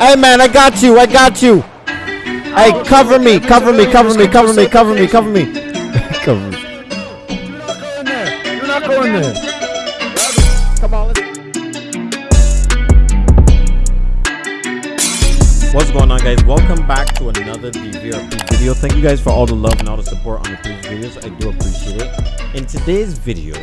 Hey man, I got you. I got you. Hey, cover me, cover me, cover me, cover me, cover me, cover me. Cover me. You're not going there. Come on, What's going on guys? Welcome back to another DVRP video. Thank you guys for all the love and all the support on the previous videos. I do appreciate it. In today's video,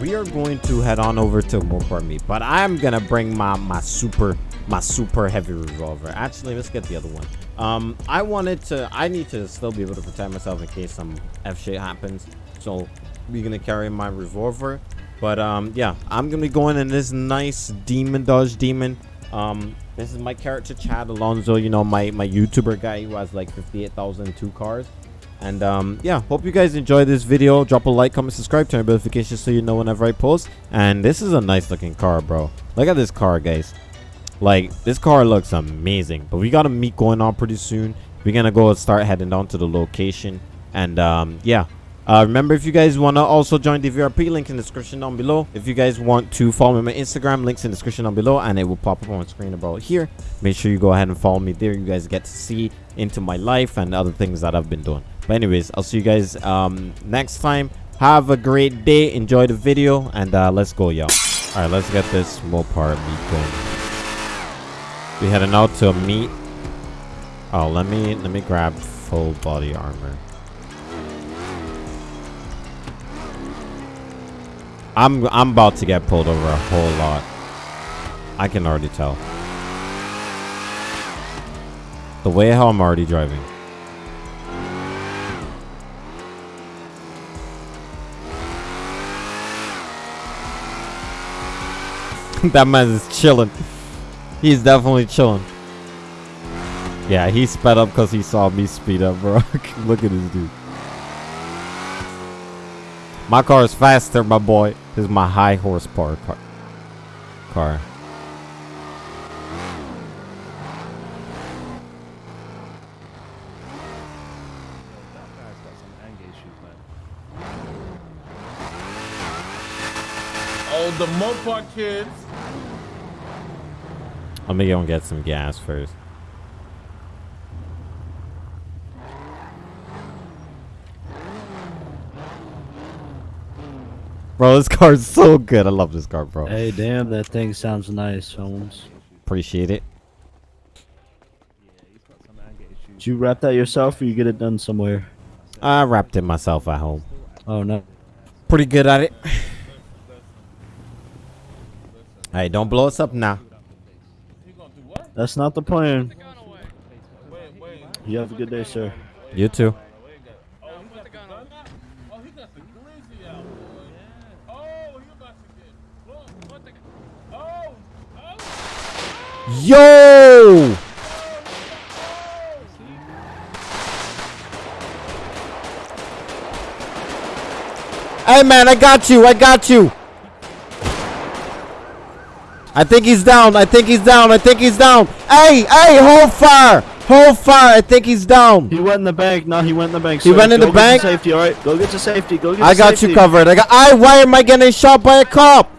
we are going to head on over to Mopar Meet, but I'm gonna bring my my super my super heavy revolver. Actually, let's get the other one. Um, I wanted to. I need to still be able to protect myself in case some f shit happens. So we're gonna carry my revolver. But um, yeah, I'm gonna be going in this nice demon dodge demon. Um, this is my character Chad Alonso. You know my my YouTuber guy who has like 58,002 cars. And um, yeah, hope you guys enjoy this video. Drop a like, comment, subscribe, turn on notifications so you know whenever I post. And this is a nice looking car, bro. Look at this car, guys. Like, this car looks amazing. But we got a meet going on pretty soon. We're going to go start heading down to the location. And um, yeah. Uh, remember, if you guys want to also join the VRP, link in the description down below. If you guys want to follow me on my Instagram, links in the description down below. And it will pop up on screen about here. Make sure you go ahead and follow me there. You guys get to see into my life and other things that I've been doing. But anyways, I'll see you guys um, next time. Have a great day. Enjoy the video. And uh, let's go, y'all. All right, let's get this Mopar meet going. We heading out to a meet. Oh, let me let me grab full body armor. I'm I'm about to get pulled over a whole lot. I can already tell. The way how I'm already driving. that man is chilling. He's definitely chilling. Yeah, he sped up because he saw me speed up, bro. Look at this dude. My car is faster, my boy. This is my high horsepower car. car. Oh, the Mopar kids. Let me go and get some gas first. Bro, this car is so good. I love this car, bro. Hey, damn, that thing sounds nice, Holmes. Appreciate it. Did you wrap that yourself or you get it done somewhere? I wrapped it myself at home. Oh, no. Pretty good at it. hey, don't blow us up now. That's not the plan. Wait, wait. You have a good day, sir. You too. Oh, he got the gun. Oh, he got the glizzy out, boy. Oh, he about to get. Look, what the. Oh, oh. Yo! Hey man, I got you. I got you. I think he's down. I think he's down. I think he's down. Hey, hey, hold fire. Hold fire. I think he's down. He went in the bank. No, he went in the bank. He sir. went in Go the bank? Safety, all right. Go get to safety. Go get. I got safety. you covered. I got I why am I getting shot by a cop?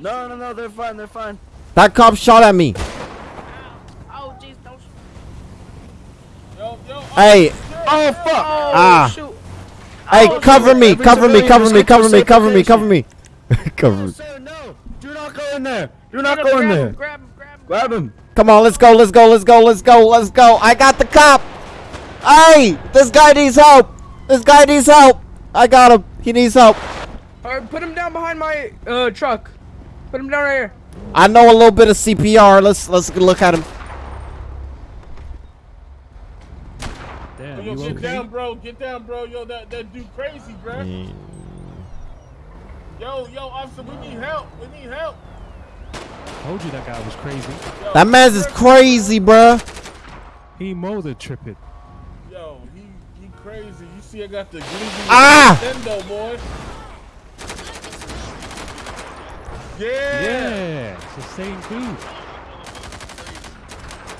No, no, no. They're fine. They're fine. That cop shot at me. Oh, jeez, don't. Yo, yo. Hey, Oh fuck! Oh, Ah. shoot. hey, Oh, cover me, cover me, cover me, get to cover me, cover me, cover me. cover me. sir, no. Do not go in there. Do not Grab go in there. Grab him, grab him. Grab him. Come on, let's go, let's go, let's go, let's go, let's go. I got the cop. Hey, this guy needs help. This guy needs help. I got him. He needs help. All right, put him down behind my uh truck. Put him down right here. I know a little bit of CPR. Let's let's look at him. Damn, yo, you get okay? down, bro. Get down, bro. Yo, that, that dude crazy, bro. Yo, yo, officer, we need help. We need help. Told you that guy was crazy. Yo, That man's is crazy, bruh. He molded tripping. Yo, he he crazy. You see, I got the glizzy Ah! Nintendo, boy. Yeah. Yeah, it's the same dude.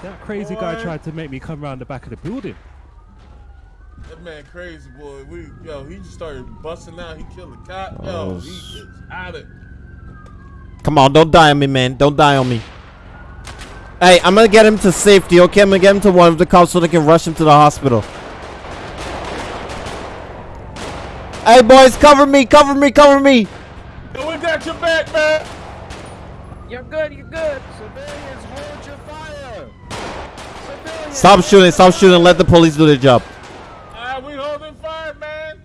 That crazy guy tried to make me come around the back of the building. That man crazy boy. We yo, he just started busting out. He killed a cop. Yo, Oh, he is out of. Come on, don't die on me, man. Don't die on me. Hey, I'm gonna get him to safety, okay? I'm gonna get him to one of the cops so they can rush him to the hospital. Hey, boys, cover me, cover me, cover me! Yo, we got your back, man. You're good. You're good. Civilians, hold your fire. Civilians. Stop shooting, stop shooting, let the police do their job. Ah, we holding fire, man.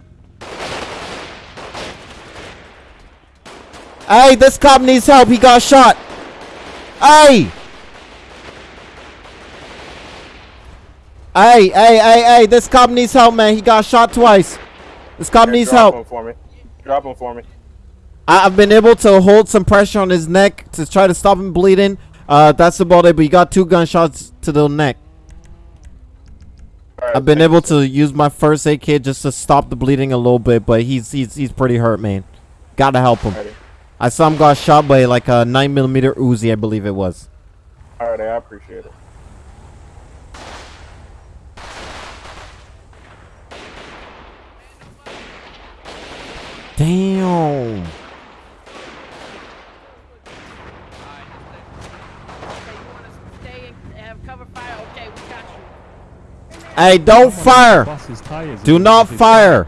Hey, this cop needs help, he got shot! Hey! Hey, hey, hey, hey, this cop needs help, man. He got shot twice. This cop needs Drop help. him for me. Drop him for me. I- I've been able to hold some pressure on his neck to try to stop him bleeding. Uh, that's about it, but he got two gunshots to the neck. Right, I've been able to use my first aid kit just to stop the bleeding a little bit, but he's he's he's pretty hurt, man. Gotta help him. Alrighty. I saw him got shot by like a nine millimeter Uzi, I believe it was. Alright, I appreciate it. Damn. Hey, don't fire. Bust his tires. Do not fire.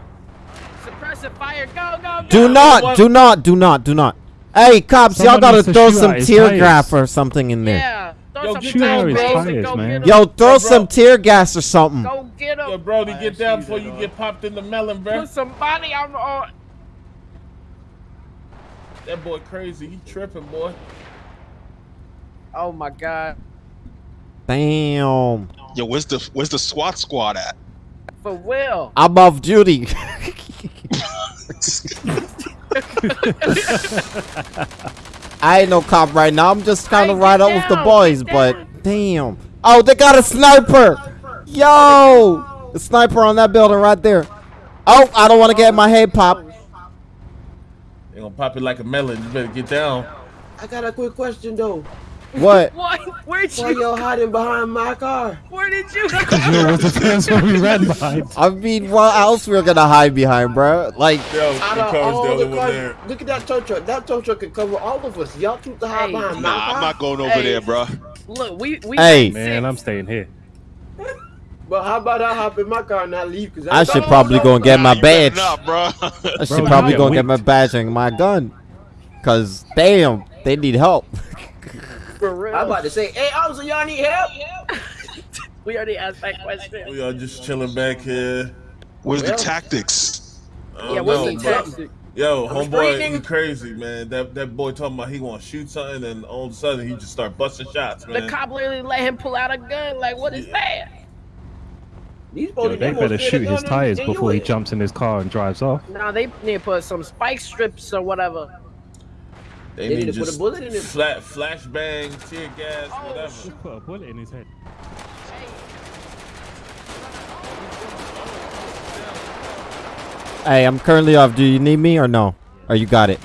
Suppressive fire. Go, go, go. Do not, do not, do not, do not. Hey, cops, y'all gotta needs to throw some tear tires. gas or something in there. Yeah. Throw Yo, some get down, bro. tires, man. Yo, throw Yo, some tear gas or something. Go get Yo, him. Brody, get down before you get popped in the melon, bro. Put somebody on. on That boy crazy. He tripping, boy. oh my god. Damn. Yo, where's the where's the SWAT squad at? For Will. I'm off duty. I ain't no cop right now. I'm just kind of Hey, right get out with the boys, but damn. Oh, they got a sniper. Yo, the sniper on that building right there. Oh, I don't want to get my head popped. They gonna pop it like a melon. You better get down. I got a quick question though. What? What? Where'd Why you? y'all hiding behind my car? Where did you? Because You know, was the first one we ran behind. I mean, what else we're gonna hide behind, bro? Like, Yo, Out the of car's the all the cars, there. look at that tow truck. That tow truck can cover all of us. Y'all choose to hide Hey. behind my Nah, car. I'm not going over Hey. there, bro. Look, we we. Hey. Man, six. I'm staying here. But how about I hop in my car and I leave? Cause I should probably go and get my You better badge. not, bro. I should Bro, probably go and get get my badge and my gun. Cause damn, they need help. For real. I'm about to say, hey, officer, y'all need help? we already asked that question. We are just chilling back here. Where's the tactics? Yeah, what's know, the bro. tactic? Yo, I'm homeboy, he crazy, man. That that boy talking about he want to shoot something, and all of a sudden he just start busting shots, The man. cop literally let him pull out a gun. Like, what is that? These Yo, they better shoot his tires before he jumps in his car and drives off. Nah, they need to put some spike strips or whatever. They, They need need to put a bullet in it. Flat, flashbang, tear gas, Oh, whatever. Just put a bullet in his head. hey, I'm currently off. Do you need me or no? Or you got it?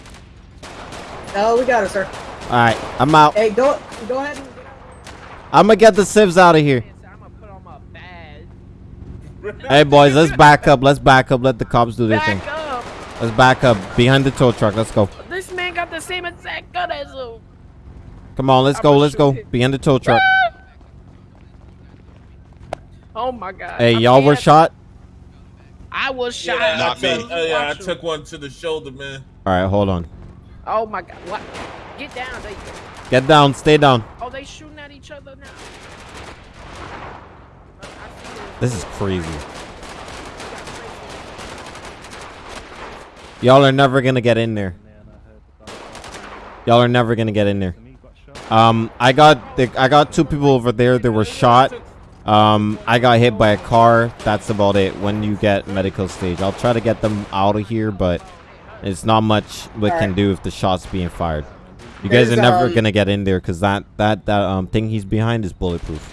No, we got it, sir. All right, I'm out. Hey, go go ahead. And, I'm gonna get the civs out of here. I'm gonna put on my badge. Hey boys, let's back up. Let's back up. Let the cops do their thing. Up. Let's back up behind the tow truck. Let's go. This man got the same exact gun as him. Come on, let's I'm go. Let's go shoot him. behind the tow truck. Oh my god. Hey, y'all were shot. I was shot. Yeah, Not I me. took, uh, yeah, I took one to the shoulder, man. All right, hold on. Oh my god. What? Get down. They, Get down. Stay down. oh, they shooting at each other now. I see it. This is crazy. Y'all are never gonna get in there. Y'all are never gonna get in there. Um, I got the, I got two people over there. They were shot. Um, I got hit by a car. That's about it. When you get medical stage, I'll try to get them out of here, but it's not much we can do if the shot's being fired. You guys are never um, gonna get in there because that that that um thing he's behind is bulletproof.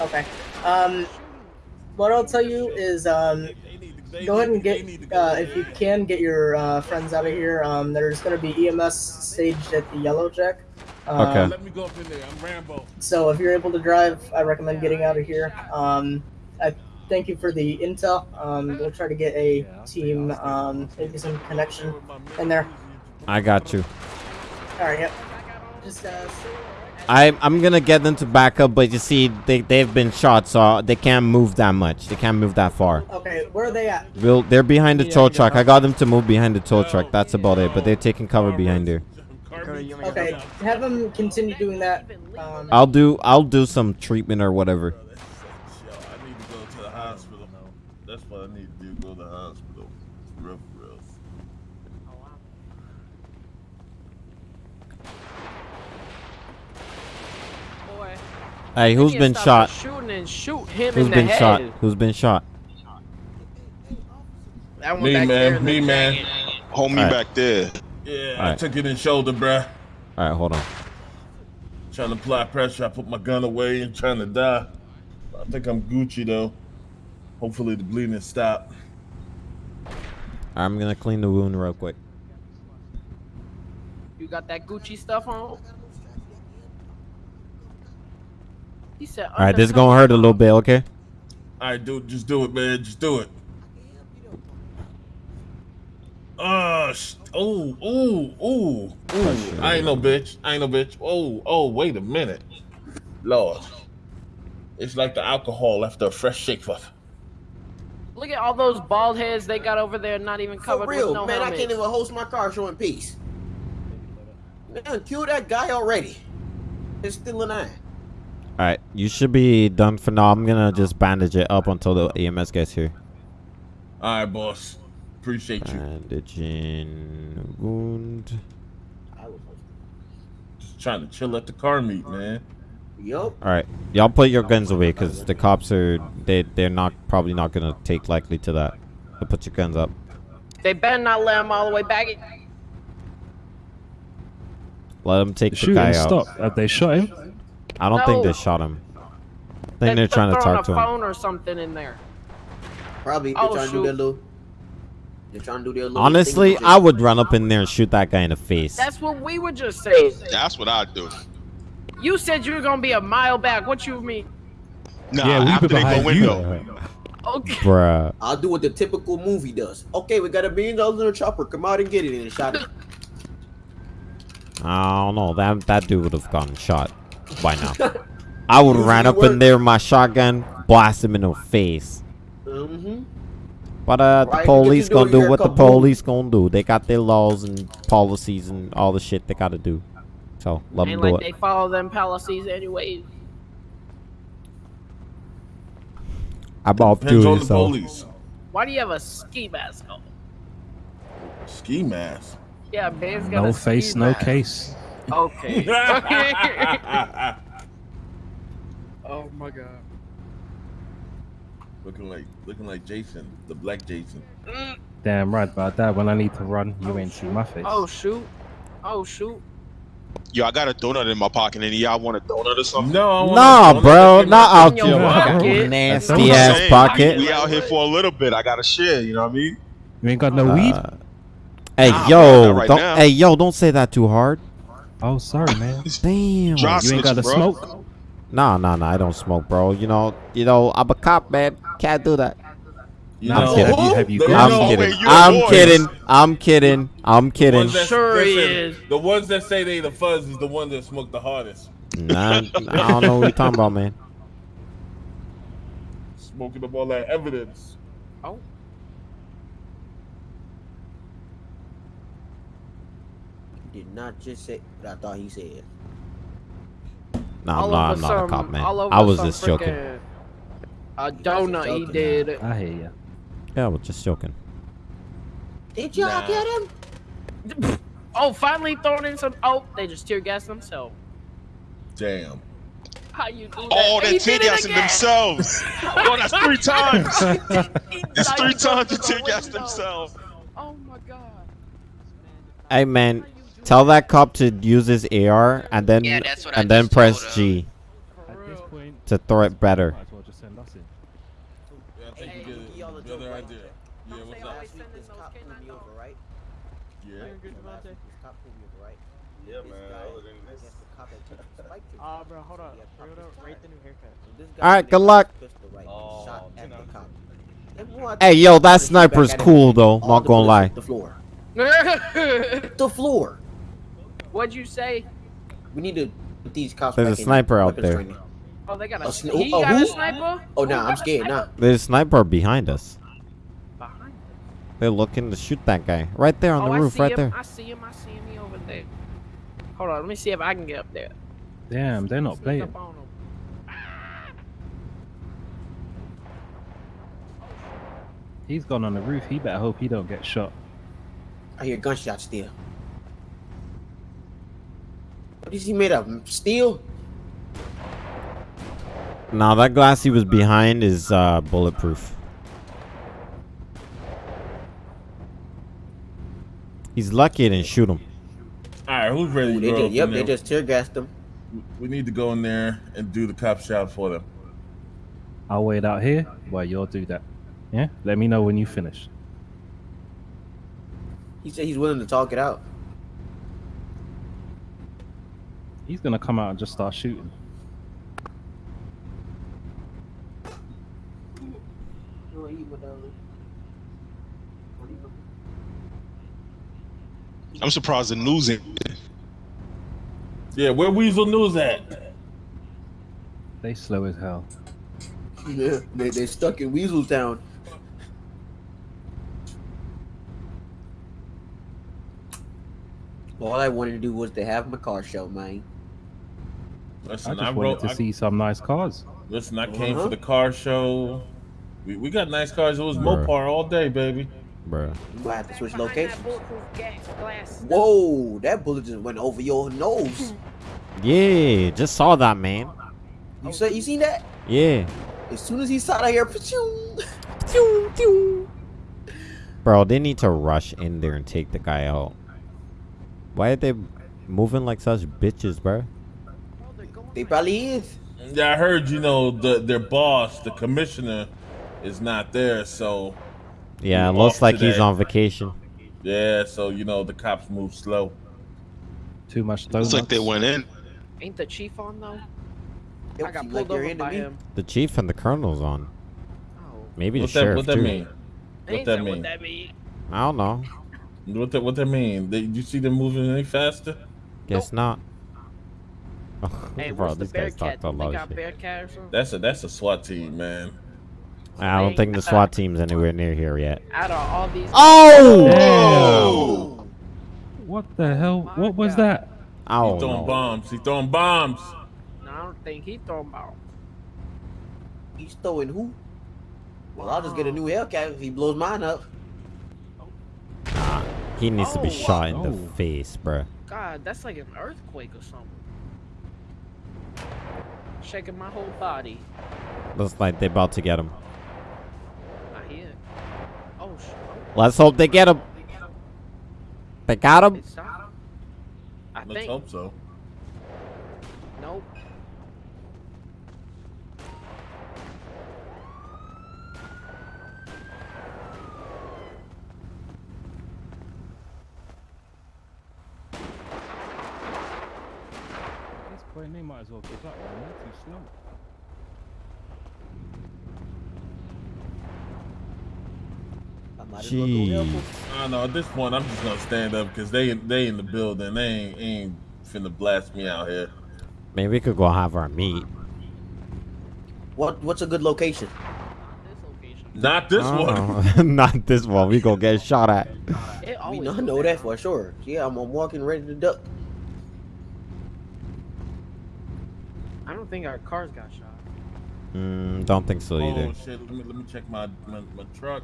okay. Um, what I'll tell you is, um, go ahead and get, uh, if you can, get your uh, friends out of here. Um, there's gonna be EMS staged at the Yellow Jack. Um, Okay. Let me go up in there. I'm Rambo. So if you're able to drive, I recommend getting out of here. Um, I thank you for the intel. Um, we'll try to get a team, um, maybe some connection in there. I got you. All right. Yep. Just uh, I I'm gonna get them to back up, but you see, they they've been shot, so they can't move that much. They can't move that far. okay. Where are they at? We'll, they're behind the tow truck. I got them to move behind the tow truck. That's about it. But they're taking cover behind there. Okay, have them continue doing that. Um, I'll do I'll do some treatment or whatever. I need to go to the hospital. That's what I need to do. Go to the hospital. Real, for real. Boy, Hey, who's you been shot? Shooting and shoot him Who's in the been head. shot? Who's been shot? That one Me, back man. in Me, the man. jacket. Homie Alright. back there. Yeah, I Alright. took it in shoulder, bruh. All right, hold on. Trying to apply pressure. I put my gun away and trying to die. I think I'm Gucci though. Hopefully the bleeding stop. I'm gonna clean the wound real quick. You got that Gucci stuff on? He said. All right, this is gonna hurt a little bit. Okay. All right, dude, just do it, man. Just do it. Oh, sh- oh, ooh, ooh, ooh. I ain't no bitch. I ain't no bitch. Oh, oh, wait a minute. Lord. It's like the alcohol after a fresh shake for. Look at all those bald heads they got over there, not even covered For real, with no man, I can't even host my car show in peace. Man, kill that guy already. It's still an eye. All right, you should be done for now. I'm gonna just bandage it up until the EMS gets here. All right, boss. Appreciate you. Bandaging wound. Just trying to chill at the car meet, man. Yup. All right, y'all put your guns away because the cops are they they're not probably not gonna take likely to that. So put your guns up. They better not let him all the way back. Let them take The the, shooting guy out. stopped. Have they shot him? I don't think they shot him. I think They- they're trying to throwing talk to a him. phone or something in there. Probably they're Oh, trying to do their shoot. little. They're trying to do their little. Honestly, thing. I would run up in there and shoot that guy in the face. That's what we were just saying. That's what I'd do. You said you were gonna be a mile back. What you mean? Nah, yeah, we've after been they go behind you. Okay. Bruh. I'll do what the typical movie does. Okay, we got a million dollars in a chopper. Come out and get it, and shot it. I don't know. That that dude would have gotten shot by now. I would have ran up Usually in there with my shotgun, blast him in the face. Mm-hmm. But uh, the Right, you get police gonna do what the police gonna do. They got their laws and policies and all the shit they gotta do. So let them Ain't do like it. they follow them policies anyways. I bought Depends on two, the so police. Why do you have a ski mask on? Ski mask. Yeah, man's got No a face, ski no mask. case. Okay. Oh my god. looking like looking like Jason, the black Jason. Damn right about that. When I need to run, you ain't see my face. oh shoot. Oh shoot. Yo, I got a donut in my pocket. Any y'all want a donut or something? No, I want nah, a donut bro, not out in your your pocket. nasty ass saying, pocket. We out here for a little bit. I gotta share. You know what I mean? You ain't got no weed? Uh, hey Nah, yo, bro, not right don't now. hey yo, don't say that too hard. Oh, sorry, man. Damn. Dry You ain't got to smoke? Nah, nah, nah. I don't smoke, bro. You know, you know, I'm a cop, man. Can't do that. You I'm kidding. Have you, have you They I'm know- kidding. wait, you're I'm kidding. I'm kidding. I'm kidding. ones that- Sure he listen, is. The ones that say they the fuzz is the ones that smoke the hardest. Nah, I don't know what you're talking about, man. Smoking up all that evidence. Oh. Did not just say what I thought he said. Nah, I'm not, I'm not a cop, man. I was just joking. frickin' A donut he joking. did. I hear ya. Yeah, I was just joking. Did y'all Nah. get him? Oh, finally throwing in some. Oh, they just tear gas themselves. Damn. How you do that? Oh, He they're did tear it gassing again. themselves. oh, that's three times. He It's three times to the tear gas themselves. Oh my god. Hey, man, tell that cop to use his AR and then Yeah, that's what I and then just press G At this point, to throw it better. might as well just send us in. Yeah, I think Hey, you get it. The other right idea. Yeah, what's up? always Last week send this cop pulled me over, right? Yeah. Last week this cop pulled me over, right? Yeah, This man. guy- Other than I guess the cop had taken a spike to me. Ah, bro, hold on. He had We're gonna rate the new haircut. So this guy All right, good luck. pistol, right, Oh, shot at the cop. Hey, yo, that shot the shit back sniper's cool though. Not gonna lie. The floor. The floor. What'd you say? We need to put these cops There's back a in sniper out there. training. Oh, they got a. A sn- he oh, got who? a sniper. Oh, Who nah, I'm scared. Nah. There's a sniper behind us. Behind. They're looking to shoot that guy right there on oh, the I roof, right him. there. I see him. I see him. He over there. Hold on. Let me see if I can get up there. Damn, they're not playing. up on. He's gone on the roof. He better hope he don't get shot. I hear gunshots still. What is he made of? Steel? Now that glass he was behind is uh, bulletproof. He's lucky it didn't shoot him. All right, who's ready Ooh, to they go just, yep, they just tear gassed them. We need to go in there and do the cop shot for them. I'll wait out here while y'all do that. Yeah? Let me know when you finish. He said he's willing to talk it out. He's gonna come out and just start shooting. I'm surprised the news ain't. Yeah, where Weazel News at? They slow as hell. Yeah, they they stuck in Weasel Town. All I wanted to do was to have my car show, man. Listen, I I, just wanted wrote. to I, see some nice cars. listen, I came Uh-huh. for the car show. We, we got nice cars. It was Bruh. Mopar all day, baby. Bruh. You might have to switch Behind locations. that bulletproof gas glass. Whoa, that bullet just went over your nose. Yeah, just saw that man. You said you seen that? Yeah. As soon as he saw that here, pachoo. Bro, they need to rush in there and take the guy out. Why are they moving like such bitches, bro? They probably is. Yeah, I heard. You know, the their boss, the commissioner, is not there. So Yeah, it looks like he's on vacation. yeah, so you know the cops move slow. Too much donuts. Looks like they went in. Ain't the chief on though? They I got pulled they're over by me. him. The chief and the colonel's on. Oh. Maybe the What that sheriff what that too. mean? What that that mean? what that mean? I don't know. What that what that mean? They, you see them moving any faster? Guess not. Hey, Bro, what's the these guys talked a lot of got shit. Bearcat? That's a that's a SWAT team, man. I don't think the SWAT uh, team's anywhere near here yet. Out of all these. Oh! Damn. What the hell? My What was God. that? I He don't throwing know. bombs. He throwing bombs. No, I don't think he throwing bombs. He's throwing who? Well, I'll just get a new Hellcat if he blows mine up. Nah, He needs to be Oh, shot in the oh. face, bro. God, that's like an earthquake or something. Shaking my whole body. Looks like they about to get him. I hear. Oh shit. Oh. Let's hope they get him. They got him. I Let's think. hope so. Nope. At they might as well give up, man. They're too slow. I might as well go help Jeez. him. I know. At this point, I'm just gonna stand up because they they in the building. They ain't ain't finna blast me out here. Maybe we could go have our meet. What What's a good location? This location. Not this uh, one. Uh-uh. Not this one. We gonna get shot at. It I always mean, I know that for sure. Yeah, I'm, I'm walking ready to duck. I don't think our cars got shot. Mm, don't think so either. Oh shit! Let me let me check my my, my truck.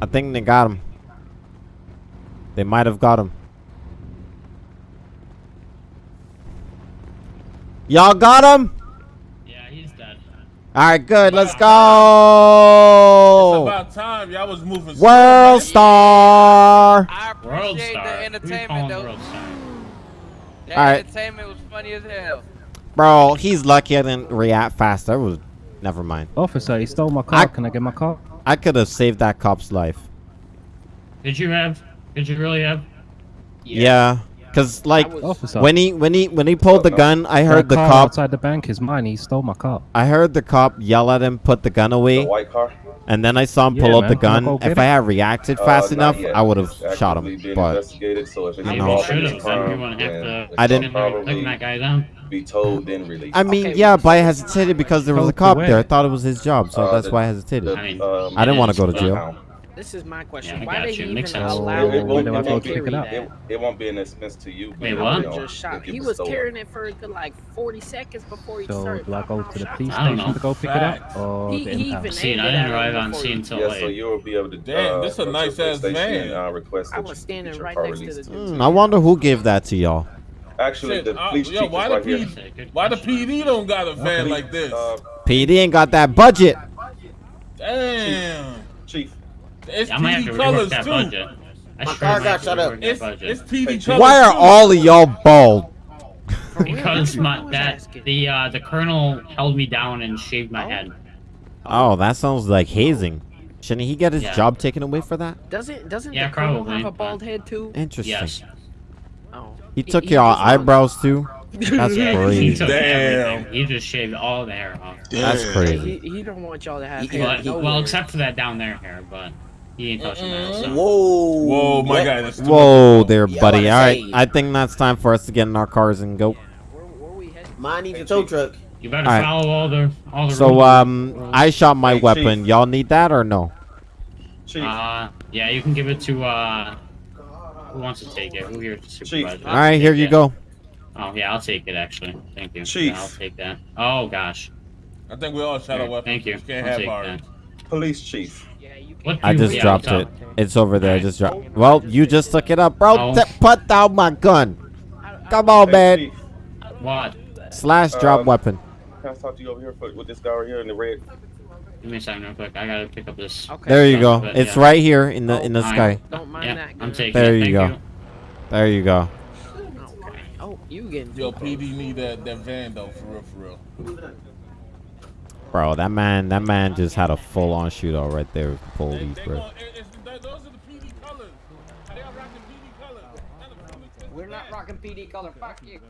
I think they got him. They might have got him. Y'all got him? Yeah, he's dead. All right, good. Let's go. It's go. about time y'all was moving. World man. Star. I World Star. the entertainment, though. World Star? The Alright. entertainment was funny as hell. Bro, he's lucky I didn't react faster. It was never mind. Officer, he stole my car. I- Can I get my car? I could have saved that cop's life. Did you have? Did you really have? Yeah. Cause like Officer. when he when he when he pulled the gun, I heard the car cop. outside the bank is mine. He stole my car. I heard the cop yell at him, put the gun away, white car? and then I saw him pull Yeah, up the man. Wanna gun. go If I had reacted Uh, fast not enough, yet. I would have shot him. But investigated, so if I know. you involved in should have. Then you crime, wouldn't have to. I didn't- that guy down. be told then released. I mean, Okay, yeah, but I hesitated because there was a cop away. there. I thought it was his job, so Uh, that's the- why I hesitated. The, I um, I didn't want to go to is, jail. Account. This is my question. we Why got they you. even Mix it up. allow It, it him won't, to it, Where do I go won't pick be, it up? it, it won't be an expense to you. Wait, what? just shot. He was was stolen. carrying it for a good like 40 seconds before he So started. do I go to the police don't station know. to go pick it up, or He- the he impound? even- Seen, I didn't arrive on scene he- till Yeah, late. so you'll be able to. Damn, uh, this a go to the nice ass station van. and, uh, request I that was standing right next to the- Hmm, I wonder who gave that to y'all. Actually, Shit, the uh, police yo, chief why is the right here. PD Good Why the. PD don't got a van like this? Uh, PD ain't got that budget. Damn. chief, It's I might have to PD rework colors that too. budget. I My sure car might got have to shut up. rework that It's, budget. it's PD colors Why are too. all of y'all bald? For real, Because that's what I my was that asking. the uh the colonel held me down and shaved my head. Oh, that sounds like hazing. Shouldn't he get his Yeah. job taken away for that? Doesn't doesn't Yeah, the colonel probably, have a but- bald head too? Interesting. Yes. Oh. He took your just wants- eyebrows too. That's Yeah, he crazy. took Damn. everything. He just shaved all the hair off. That's Damn. crazy. He, he don't want y'all to have He- hair. But, nowhere. well, except for that down there hair, but he ain't touching that. So. Whoa. Whoa, my What? guy. That's Whoa there, buddy. I All say- I think that's time for us to get in our cars and go. Where, where? Mine needs a tow truck. You better Alright. follow all the all the So, rules. um, I shot my Hey, weapon. Y'all need that or no? chief, Uh, yeah, you can give it to uh. Who wants to take it? Who here the supervisor? All right, here you go. Oh yeah, I'll take it actually. Thank you. Chief. Yeah, I'll take that. Oh gosh. I think we all shot our Here, weapons. Thank you. We can't I'll have take ours. that. police chief. Yeah, you What I just dropped it. It's over there. I just dropped. Well, you just took it up, bro. Oh. Put down my gun. Come on, man. What? Slash drop Um, weapon. can I talk to you over here for, with this guy right here in the red? Give me a second real quick. I gotta pick up this. Okay. There you go. but, It's yeah. right here in the in the Alright. sky. Don't mind Yeah, that. I'm taking There it. you Thank go. There you go. Okay. Oh, you getting Yo, too PD need that, that van though, for real, for real. Bro, that man, that man just had a full-on shootout right there with the They, police, they bro. gon- it- those are the PD colors. They are rocking PD colors. None of the police- We're not rocking PD color. Fuck you.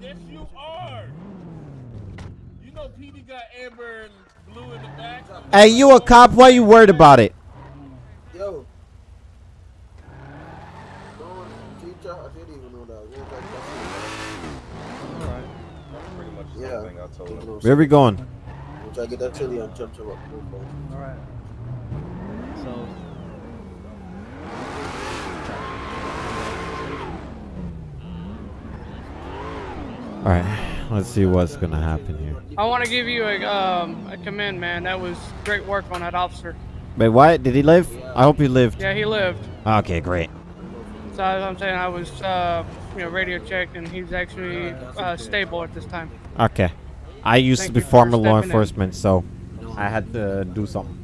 Yes, you are. You know PD got amber and blue in the back. Hey, you a cop? Why you worried about it? Yo. Teacher, I didn't even know that. What was that? Alright. Pretty much the same thing I told him. Where we going? We'll try to get that chili and chop chop up. Alright. So. All right, let's see what's gonna happen here. I want to give you a um a commend, man. That was great work on that officer. Wait, what? Did he live? I hope he lived. Yeah, he lived. Okay, great. So as I'm saying, I was uh you know radio checked, and he's actually uh, stable at this time. Okay. I used Thank to be former law stepping in. enforcement, so I had to do something.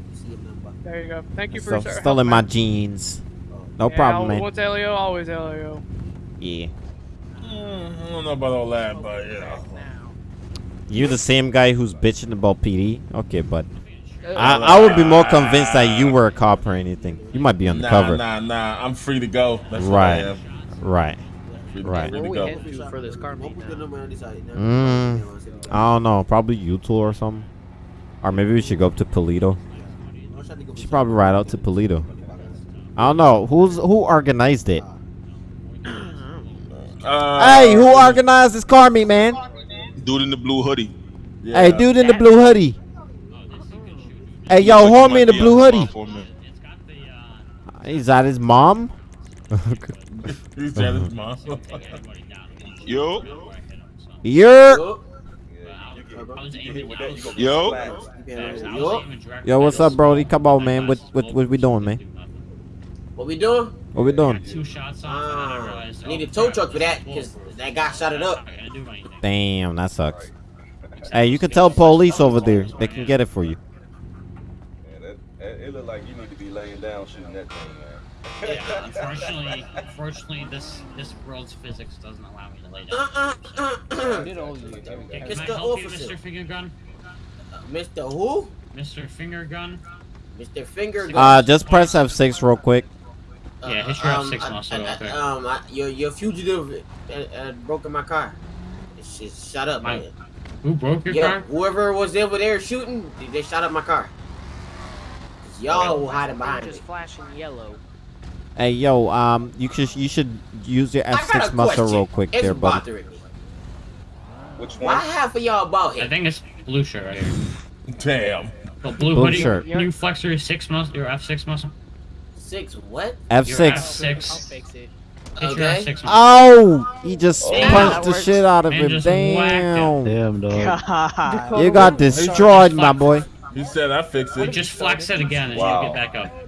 There you go. Thank you for So, sir- still in helping my jeans. No Yeah, problem, man. Once LEO, always LEO. Yeah. Mm, I don't know about all that, but you know. You're the same guy who's bitching about PD? Okay, but I, I would be more convinced that you were a cop or anything. You might be Nah, undercover. nah, nah. I'm free to go. That's what I Right. Right. Free to, Right. Free Where we go. heading to for this car meet? Mm, I don't know. Probably U-Tool or something. Or maybe we should go up to Paleto. We should probably ride out to Paleto. I don't know. Who's who organized it? Uh, hey, who organized this car meet, man? Dude in the blue hoodie. yeah. Hey, dude in the blue hoodie. Hey, yo, Looks like homie in the blue hoodie. phone for his minute. It's got the uh. His mom? He's jealous, mom. Yo, You're. I was aiming. I was, yo. I was aiming directly Yo, what's up, his- Brody? Come on, man. What what what we doing, man? What we doing? What we doing? Two shots off, and I Ah, need oh, a tow truck for that because that guy shot it up. I'm not gonna do anything. Damn, that sucks. Hey, you can tell police over there. They can get it for you. Yeah, that, that, it look like you need to be laying down shooting that thing, man. Yeah, unfortunately, unfortunately, this this world's physics doesn't allow me to lay down. Uh-uh. Did all you do? Can Mr. I help you, Mr. Finger Gun? Mr. Who? Mr. Finger Gun? Mr. Finger. Gun. Uh, just press F6 real quick. Yeah, hit your um, F6 I- muscle I- real I- quick. Um, I, your your fugitive uh, uh, broke my car. It's just shot up. My- man. Who broke your Yeah, car? whoever was over there shooting, they- they shot up my car. y'all were hiding behind just me. flashing yellow. Hey, yo, um, you should you should use your F6 muscle question. real quick it's there, buddy. me. Which Why one? half of y'all about bald I think it's blue shirt right here. Damn. The blue, Blue hoodie. shirt. Can you flex your six muscle, your F6 muscle? Six what? Your F6. I'll F6. fix it. Okay. Oh, he just Oh. punched the shit out of And him. just him. Damn. Damn, dog. God. You got destroyed, my boy. He said I fix You it. just flex it again and Wow. you get back up.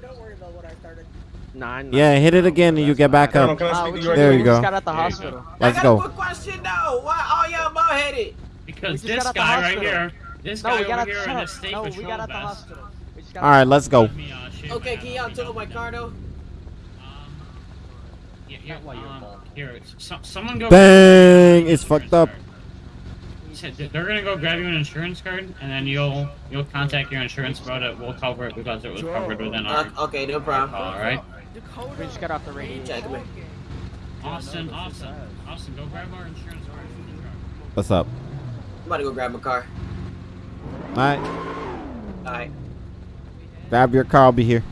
Nine. Yeah, hit it again and you get back up. can I Uh, speak we to just, you There you go. got out the hospital. Let's I got go. a quick question though. Why all y'all bald headed? Because just this got out the guy right here, this No, guy we got over out here in the shut state up. No, we got out the vest. hospital. We got All right, let's go. Let me, shave Okay, my can y'all tow my know. car though? Um, yeah, yeah, um, here, so, someone go. Bang! It's fucked up. He said They're gonna go grab you an insurance card, and then you'll you'll contact your insurance about it. We'll cover it because it was covered within our. Uh, okay, no problem. All right. We just got off the radio. Check me. Austin, Austin, Austin, go grab our insurance card from the truck. What's up? I'm about to go grab my car. All right, All right. grab your car. I'll be here.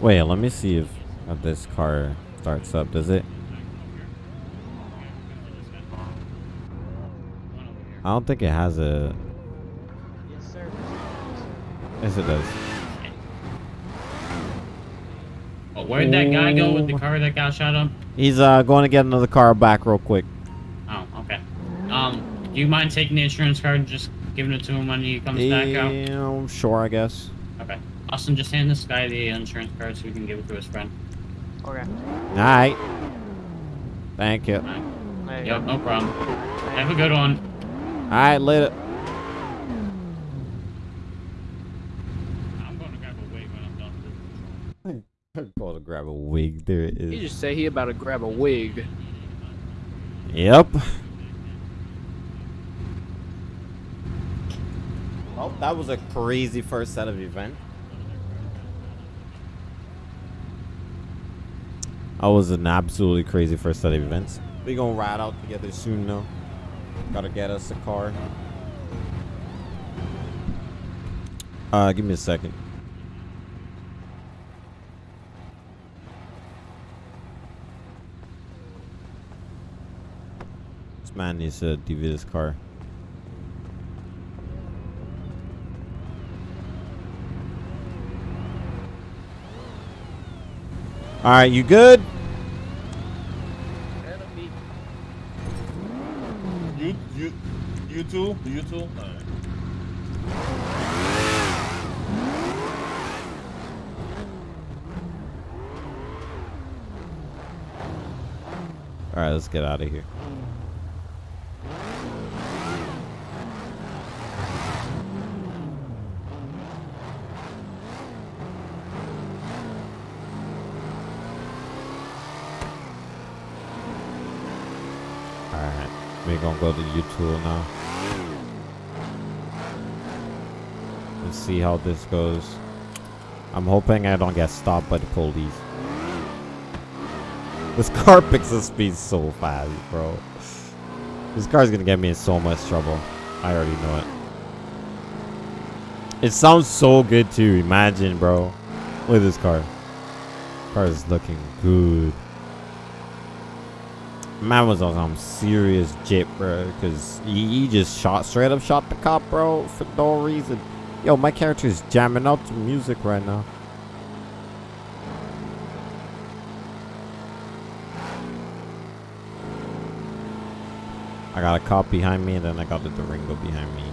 Wait, let me see if uh, this car starts up. Does it? I don't think it has a. Yes, sir. It does. Oh, where'd that guy go with the car that got shot up? He's uh going to get another car back real quick. Oh, okay. Um, do you mind taking the insurance card and just giving it to him when he comes back out? Yeah, sure, I guess. Okay. Austin, just hand this guy the insurance card so he can give it to his friend. Okay. All right. Thank you. Alright. Hey. Yep, no problem. Have a good one. All right, later. I'm going to grab a wig when I'm done with this. I'm going to grab a wig. There it He is. just say he about to grab a wig. Yep. Well, that was a crazy first set of event. That was an absolutely crazy first set of events. We gonna ride out together soon though. Gotta get us a car. Uh, give me a second. Man needs to DV his car. All right, you good? You you you too? You too? Alright. All right, let's get out of here. All right, we're gonna go to U-Tool now. Let's see how this goes. I'm hoping I don't get stopped by the police. This car picks up speed so fast, bro. This car's gonna get me in so much trouble. I already know it. It sounds so good too. Imagine, bro. Look at this car. Car is looking good. Man was on some serious jip, bro. Cause he, he just shot straight up shot the cop, bro, for no reason. Yo, my character is jamming out to music right now. I got a cop behind me and then I got the Durango behind me.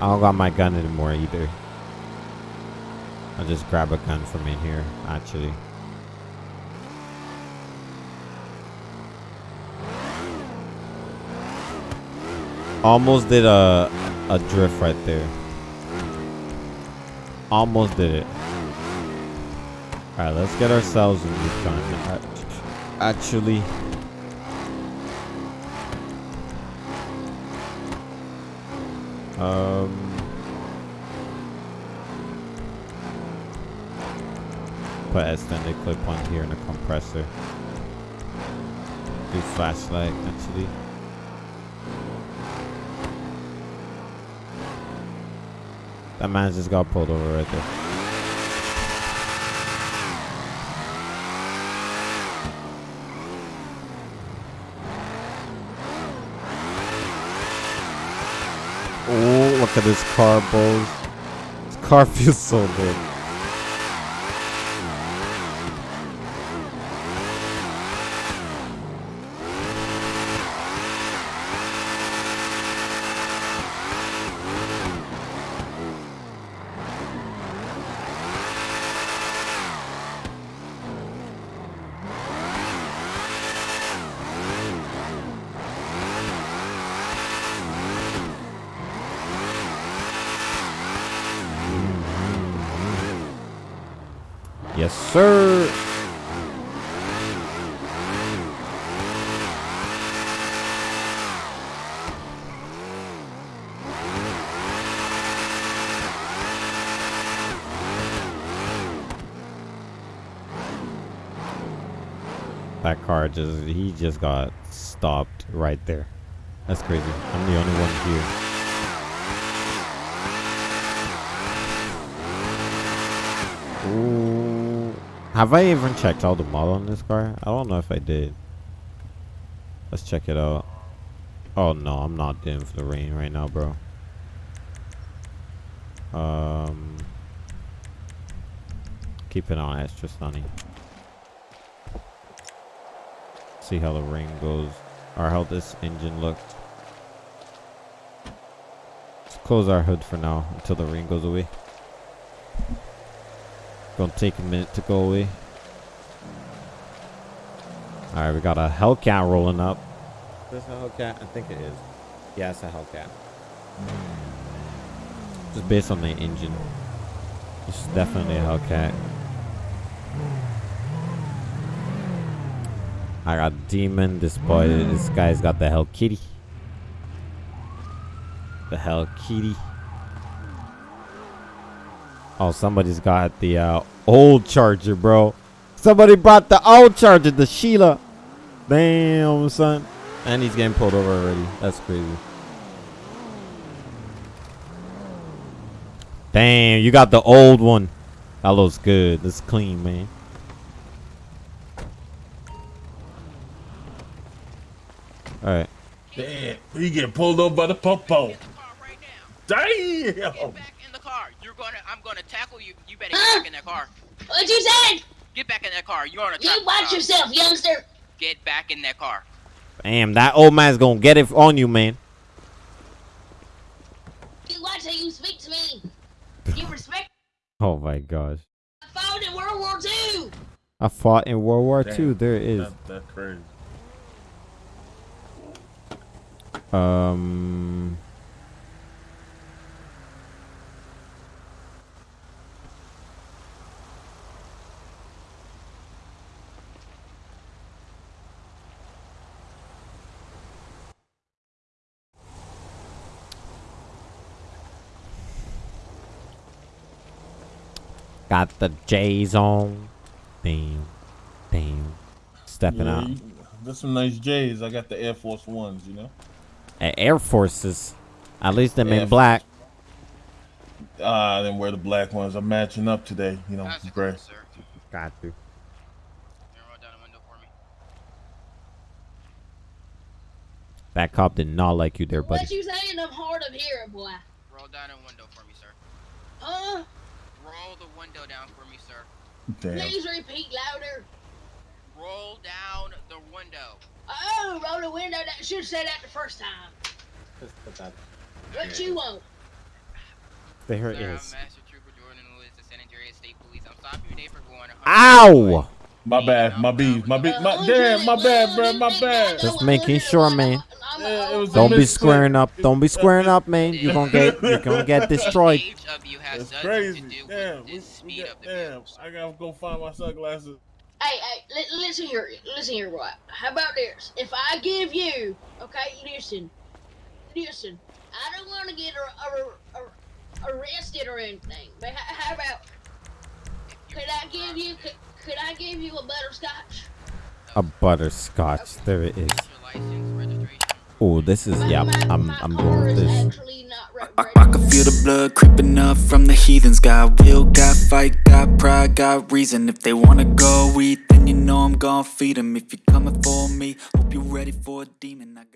I don't got my gun anymore either. I'll just grab a gun from in here, actually. Almost did a, a drift right there. Almost did it. Alright, let's get ourselves a Recon. Actually... Um... Put extended clip on here and a compressor. Do flashlight, actually. That man just got pulled over right there. Oh, look at this car, boys. This car feels so good. Yes, sir. That car just, he just got stopped right there. That's crazy. I'm the only one here. Ooh. Have I even checked out the model on this car? I don't know if I did. Let's check it out. Oh no, I'm not doing for the rain right now, bro. Um, keep it on extra sunny. See how the rain goes, or how this engine looks. Let's close our hood for now until the rain goes away. Gonna take a minute to go away. Alright, we got a Hellcat rolling up. Is this a Hellcat? I think it is. Yeah, it's a Hellcat. Just based on the engine. It's definitely a Hellcat. I got Demon. This boy, this guy's got the Hell Kitty. The Hell Kitty. Oh, somebody's got the uh, old charger, bro. Somebody brought the old charger, the Sheila. Damn, son. And he's getting pulled over already. That's crazy. Damn, you got the old one. That looks good. That's clean, man. Alright. Damn, he get pulled over by the popo. Damn. You're gonna, I'm gonna tackle you. You better get back in that car. What you said? Get back in that car. You're on a You watch car. yourself, youngster. Get back in that car. Damn, that old man's gonna get it on you, man. You watch how you speak to me. You respect Oh my gosh. I fought in World War II. I fought in World War Damn, II. There it is. That, that's crazy. Um. Got the J's on. Damn. Damn. Stepping Yeah, out. you- There's some nice J's. I got the Air Force Ones, you know. A- Air Forces. At least them Air in black. Ah, then wear the black ones. I'm matching up today, you know, gray. Got to. That cop did not like you there, buddy. What you saying? I'm hard of hearing, boy. Roll down a window for me, sir. Huh? Roll the window down for me, sir. Damn. Please repeat louder. Roll down the window. Oh, roll the window. That should have said that the first time. What you want? There it Sir, I'm. Master Trooper Jordan Lewis, the San Andreas State Police. I'm stopping you today for going. Ow! My bad, my bees, my bees, my damn, my bad, bro, my bad. Just making sure, man. Yeah, it was a Don't be squaring up. Don't be squaring up, man. You're gonna get you're gonna get destroyed. That's crazy. Damn, we, we damn. I gotta go find my sunglasses. Hey, hey, listen here, listen here, right? How about this? If I give you, okay, listen, listen. I don't want to get ar- ar- ar- arrested or anything, but how, how about could I give you could, could I give you a butterscotch? A butterscotch. There it is. Oh, this is yeah. I'm I'm going with this. I can feel the blood creeping up from the heathens. Got will, got fight, got pride, got reason. If they wanna go eat, then you know I'm gon' feed 'em. If you're coming for me, hope you're ready for a demon. I got